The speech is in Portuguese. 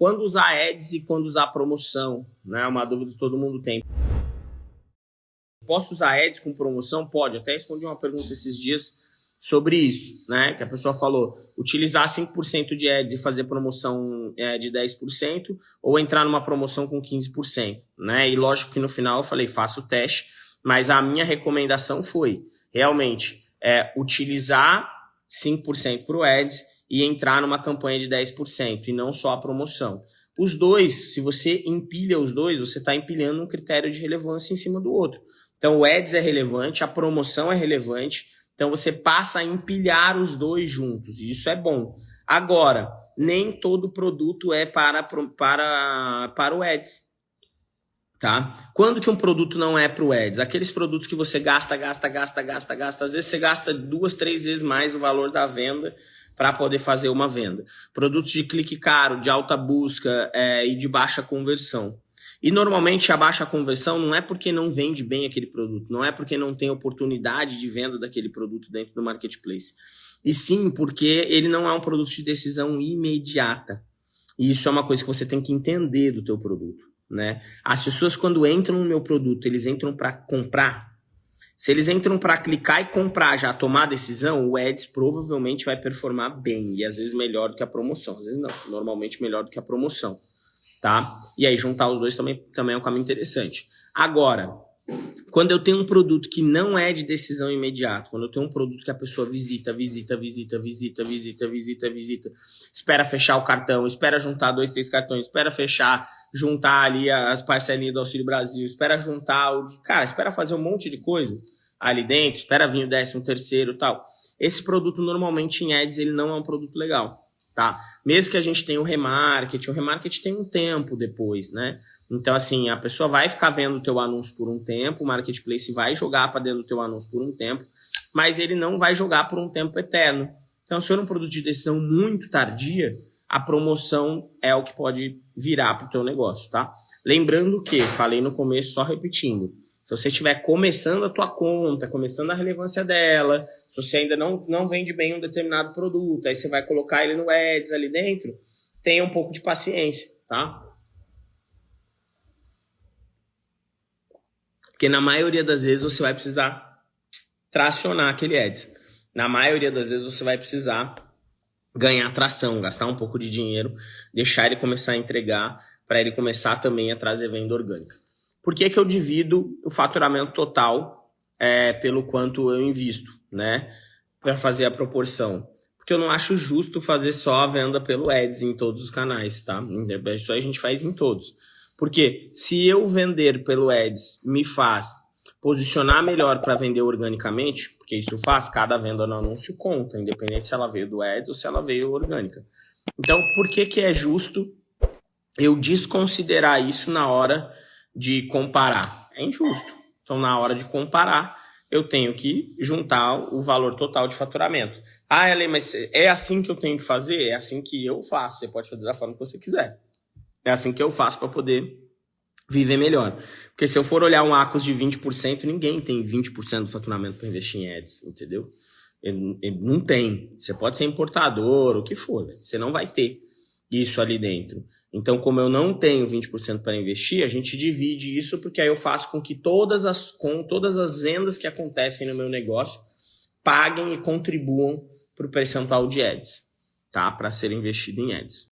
Quando usar ads e quando usar promoção, né? Uma dúvida que todo mundo tem. Posso usar ads com promoção? Pode. Até respondi uma pergunta esses dias sobre isso, né? Que a pessoa falou, utilizar 5% de ads e fazer promoção é, de 10% ou entrar numa promoção com 15%, né? E lógico que no final eu falei, faça o teste, mas a minha recomendação foi realmente é, utilizar 5% para o ads e entrar numa campanha de 10% e não só a promoção. Os dois, se você empilha os dois, você está empilhando um critério de relevância em cima do outro. Então o ads é relevante, a promoção é relevante, então você passa a empilhar os dois juntos, e isso é bom. Agora, nem todo produto é para, para, para o Ads. Tá? Quando que um produto não é para o Ads? Aqueles produtos que você gasta, gasta, gasta, gasta, gasta. Às vezes você gasta duas, três vezes mais o valor da venda para poder fazer uma venda. Produtos de clique caro, de alta busca é, e de baixa conversão. E normalmente a baixa conversão não é porque não vende bem aquele produto, não é porque não tem oportunidade de venda daquele produto dentro do marketplace. E sim porque ele não é um produto de decisão imediata. E isso é uma coisa que você tem que entender do teu produto, né? As pessoas quando entram no meu produto, eles entram para comprar. Se eles entram para clicar e comprar, já tomar a decisão, o Ads provavelmente vai performar bem e às vezes melhor do que a promoção, às vezes não, normalmente melhor do que a promoção tá? E aí juntar os dois também, também é um caminho interessante. Agora, quando eu tenho um produto que não é de decisão imediata, quando eu tenho um produto que a pessoa visita, visita, visita, visita, visita, visita, visita, espera fechar o cartão, espera juntar dois, três cartões, espera fechar, juntar ali as parcelinhas do Auxílio Brasil, espera juntar o... Cara, espera fazer um monte de coisa ali dentro, espera vir o décimo terceiro tal. Esse produto normalmente em ads ele não é um produto legal tá? Mesmo que a gente tenha o remarketing, o remarketing tem um tempo depois, né? Então, assim, a pessoa vai ficar vendo o teu anúncio por um tempo, o marketplace vai jogar para dentro do teu anúncio por um tempo, mas ele não vai jogar por um tempo eterno. Então, se for um produto de decisão muito tardia, a promoção é o que pode virar para o teu negócio, tá? Lembrando que, falei no começo, só repetindo, se você estiver começando a tua conta, começando a relevância dela, se você ainda não, não vende bem um determinado produto, aí você vai colocar ele no Ads ali dentro, tenha um pouco de paciência, tá? Porque na maioria das vezes você vai precisar tracionar aquele Ads. Na maioria das vezes você vai precisar ganhar tração, gastar um pouco de dinheiro, deixar ele começar a entregar, para ele começar também a trazer venda orgânica. Por que, que eu divido o faturamento total é, pelo quanto eu invisto, né? Para fazer a proporção. Porque eu não acho justo fazer só a venda pelo Ads em todos os canais, tá? Isso a gente faz em todos. Porque se eu vender pelo Ads me faz posicionar melhor para vender organicamente, porque isso faz, cada venda no anúncio conta, independente se ela veio do Ads ou se ela veio orgânica. Então, por que, que é justo eu desconsiderar isso na hora de comparar. É injusto. Então, na hora de comparar, eu tenho que juntar o valor total de faturamento. Ah, Ellen, mas é assim que eu tenho que fazer? É assim que eu faço. Você pode fazer da forma que você quiser. É assim que eu faço para poder viver melhor. Porque se eu for olhar um ACOS de 20%, ninguém tem 20% do faturamento para investir em ads, entendeu? Ele, ele não tem. Você pode ser importador, o que for. Você não vai ter isso ali dentro. Então, como eu não tenho 20% para investir, a gente divide isso porque aí eu faço com que todas as, com todas as vendas que acontecem no meu negócio paguem e contribuam para o percentual de ads, tá? Para ser investido em ads.